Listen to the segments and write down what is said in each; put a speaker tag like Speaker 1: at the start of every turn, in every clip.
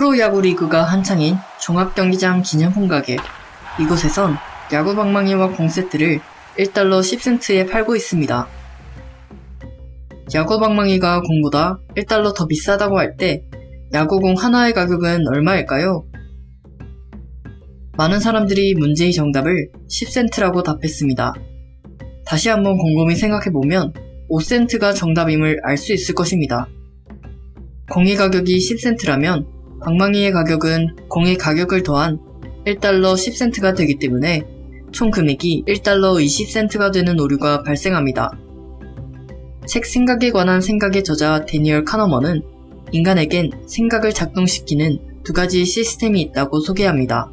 Speaker 1: 프로야구 리그가 한창인 종합경기장 기념품 가게. 이곳에선 야구 방망이와 공 세트를 1달러 10센트에 팔고 있습니다. 야구 방망이가 공보다 1달러 더 비싸다고 할 때 야구공 하나의 가격은 얼마일까요? 많은 사람들이 문제의 정답을 10센트라고 답했습니다. 다시 한번 곰곰이 생각해보면 5센트가 정답임을 알 수 있을 것입니다. 공의 가격이 10센트라면 방망이의 가격은 공의 가격을 더한 1달러 10센트가 되기 때문에 총 금액이 1달러 20센트가 되는 오류가 발생합니다. 책 생각에 관한 생각의 저자 데니얼 카너먼은 인간에겐 생각을 작동시키는 두 가지 시스템이 있다고 소개합니다.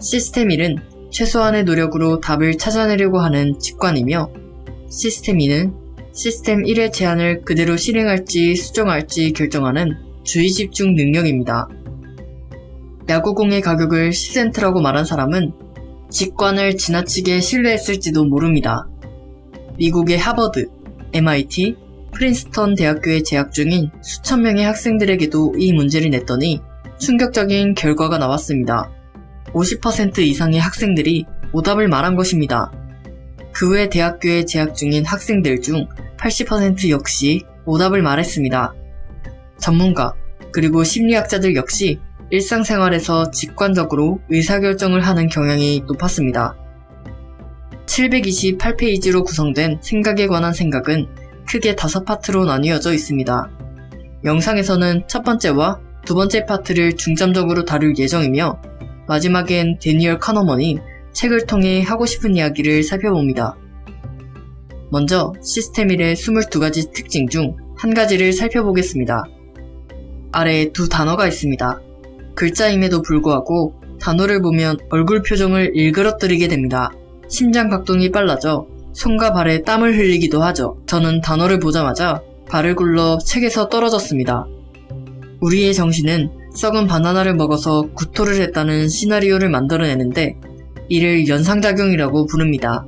Speaker 1: 시스템 1은 최소한의 노력으로 답을 찾아내려고 하는 직관이며 시스템 2는 시스템 1의 제안을 그대로 실행할지 수정할지 결정하는 주의 집중 능력입니다. 야구공의 가격을 10센트라고 말한 사람은 직관을 지나치게 신뢰했을지도 모릅니다. 미국의 하버드, MIT, 프린스턴 대학교에 재학 중인 수천 명의 학생들에게도 이 문제를 냈더니 충격적인 결과가 나왔습니다. 50% 이상의 학생들이 오답을 말한 것입니다. 그 외 대학교에 재학 중인 학생들 중 80% 역시 오답을 말했습니다. 전문가, 그리고 심리학자들 역시 일상생활에서 직관적으로 의사결정을 하는 경향이 높았습니다. 728페이지로 구성된 생각에 관한 생각은 크게 다섯 파트로 나뉘어져 있습니다. 영상에서는 첫 번째와 두 번째 파트를 중점적으로 다룰 예정이며 마지막엔 데니얼 카너먼이 책을 통해 하고 싶은 이야기를 살펴봅니다. 먼저 시스템 1의 22가지 특징 중 한 가지를 살펴보겠습니다. 아래에 두 단어가 있습니다. 글자임에도 불구하고 단어를 보면 얼굴 표정을 일그러뜨리게 됩니다. 심장 각동이 빨라져 손과 발에 땀을 흘리기도 하죠. 저는 단어를 보자마자 발을 굴러 책에서 떨어졌습니다. 우리의 정신은 썩은 바나나를 먹어서 구토를 했다는 시나리오를 만들어내는데 이를 연상작용이라고 부릅니다.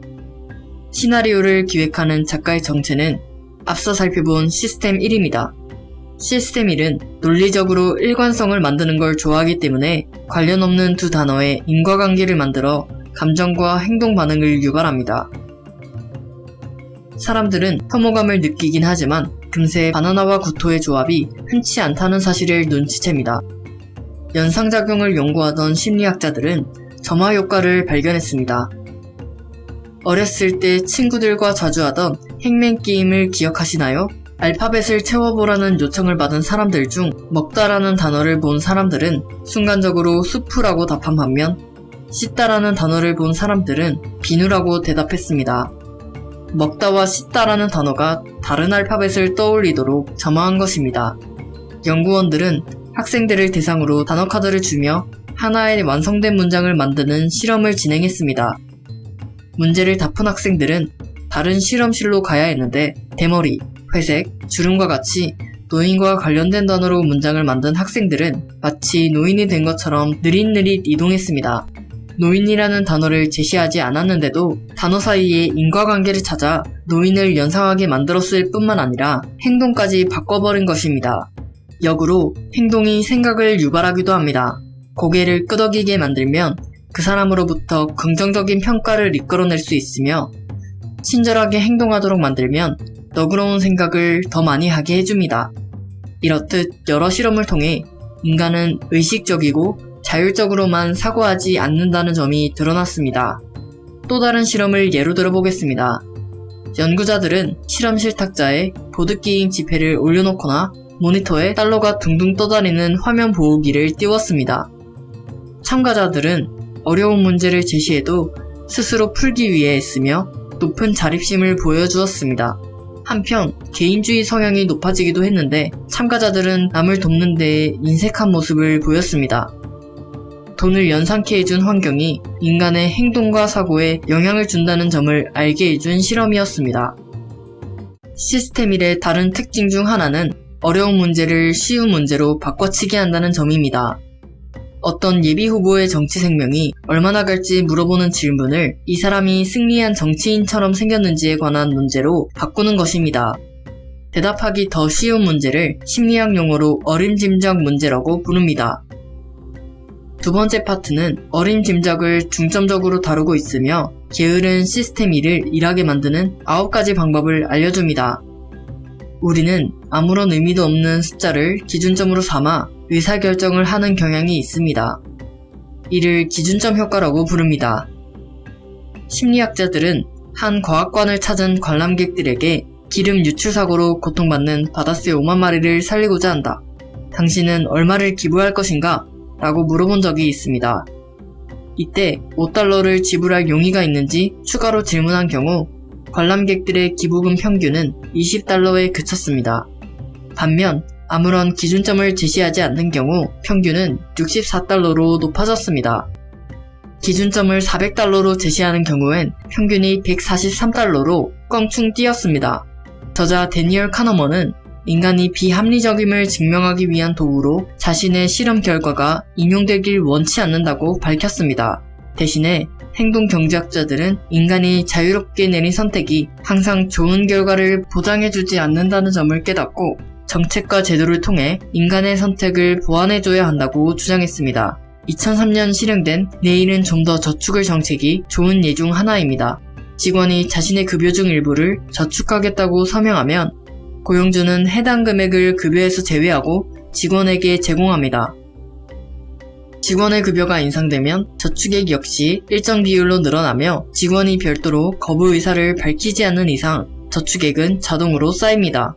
Speaker 1: 시나리오를 기획하는 작가의 정체는 앞서 살펴본 시스템 1입니다. 시스템 1은 논리적으로 일관성을 만드는 걸 좋아하기 때문에 관련 없는 두 단어의 인과관계를 만들어 감정과 행동 반응을 유발합니다. 사람들은 혐오감을 느끼긴 하지만 금세 바나나와 구토의 조합이 흔치 않다는 사실을 눈치챕니다. 연상작용을 연구하던 심리학자들은 점화 효과를 발견했습니다. 어렸을 때 친구들과 자주 하던 행맨 게임을 기억하시나요? 알파벳을 채워보라는 요청을 받은 사람들 중 먹다라는 단어를 본 사람들은 순간적으로 수프라고 답한 반면 씻다라는 단어를 본 사람들은 비누라고 대답했습니다. 먹다와 씻다라는 단어가 다른 알파벳을 떠올리도록 점화한 것입니다. 연구원들은 학생들을 대상으로 단어 카드를 주며 하나의 완성된 문장을 만드는 실험을 진행했습니다. 문제를 다푼 학생들은 다른 실험실로 가야 했는데 대머리, 회색, 주름과 같이 노인과 관련된 단어로 문장을 만든 학생들은 마치 노인이 된 것처럼 느릿느릿 이동했습니다. 노인이라는 단어를 제시하지 않았는데도 단어 사이에 인과관계를 찾아 노인을 연상하게 만들었을 뿐만 아니라 행동까지 바꿔버린 것입니다. 역으로 행동이 생각을 유발하기도 합니다. 고개를 끄덕이게 만들면 그 사람으로부터 긍정적인 평가를 이끌어낼 수 있으며 친절하게 행동하도록 만들면 너그러운 생각을 더 많이 하게 해줍니다. 이렇듯 여러 실험을 통해 인간은 의식적이고 자율적으로만 사고하지 않는다는 점이 드러났습니다. 또 다른 실험을 예로 들어보겠습니다. 연구자들은 실험실 탁자에 보드게임 지폐를 올려놓거나 모니터에 달러가 둥둥 떠다니는 화면 보호기를 띄웠습니다. 참가자들은 어려운 문제를 제시해도 스스로 풀기 위해 애쓰며 높은 자립심을 보여주었습니다. 한편 개인주의 성향이 높아지기도 했는데 참가자들은 남을 돕는 데에 인색한 모습을 보였습니다. 돈을 연상케 해준 환경이 인간의 행동과 사고에 영향을 준다는 점을 알게 해준 실험이었습니다. 시스템 1의 다른 특징 중 하나는 어려운 문제를 쉬운 문제로 바꿔치기 한다는 점입니다. 어떤 예비 후보의 정치 생명이 얼마나 갈지 물어보는 질문을 이 사람이 승리한 정치인처럼 생겼는지에 관한 문제로 바꾸는 것입니다. 대답하기 더 쉬운 문제를 심리학 용어로 어림짐작 문제라고 부릅니다. 두 번째 파트는 어린 짐작을 중점적으로 다루고 있으며 게으른 시스템 일을 일하게 만드는 9가지 방법을 알려줍니다. 우리는 아무런 의미도 없는 숫자를 기준점으로 삼아 의사결정을 하는 경향이 있습니다. 이를 기준점 효과라고 부릅니다. 심리학자들은 한 과학관을 찾은 관람객들에게 기름 유출 사고로 고통받는 바다새 5만 마리를 살리고자 한다. 당신은 얼마를 기부할 것인가? 라고 물어본 적이 있습니다. 이때 5달러를 지불할 용의가 있는지 추가로 질문한 경우 관람객들의 기부금 평균은 20달러에 그쳤습니다. 반면 아무런 기준점을 제시하지 않는 경우 평균은 64달러로 높아졌습니다. 기준점을 400달러로 제시하는 경우엔 평균이 143달러로 껑충 뛰었습니다. 저자 데니얼 카너먼은 인간이 비합리적임을 증명하기 위한 도구로 자신의 실험 결과가 인용되길 원치 않는다고 밝혔습니다. 대신에 행동 경제학자들은 인간이 자유롭게 내린 선택이 항상 좋은 결과를 보장해주지 않는다는 점을 깨닫고 정책과 제도를 통해 인간의 선택을 보완해줘야 한다고 주장했습니다. 2003년 실행된 내일은 좀 더 저축을 정책이 좋은 예 중 하나입니다. 직원이 자신의 급여 중 일부를 저축하겠다고 서명하면 고용주는 해당 금액을 급여에서 제외하고 직원에게 제공합니다. 직원의 급여가 인상되면 저축액 역시 일정 비율로 늘어나며 직원이 별도로 거부 의사를 밝히지 않는 이상 저축액은 자동으로 쌓입니다.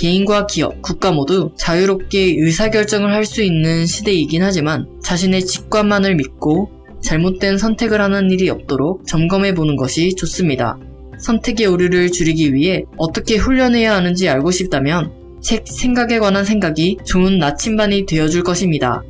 Speaker 1: 개인과 기업, 국가 모두 자유롭게 의사결정을 할 수 있는 시대이긴 하지만 자신의 직관만을 믿고 잘못된 선택을 하는 일이 없도록 점검해 보는 것이 좋습니다. 선택의 오류를 줄이기 위해 어떻게 훈련해야 하는지 알고 싶다면 책 생각에 관한 생각이 좋은 나침반이 되어줄 것입니다.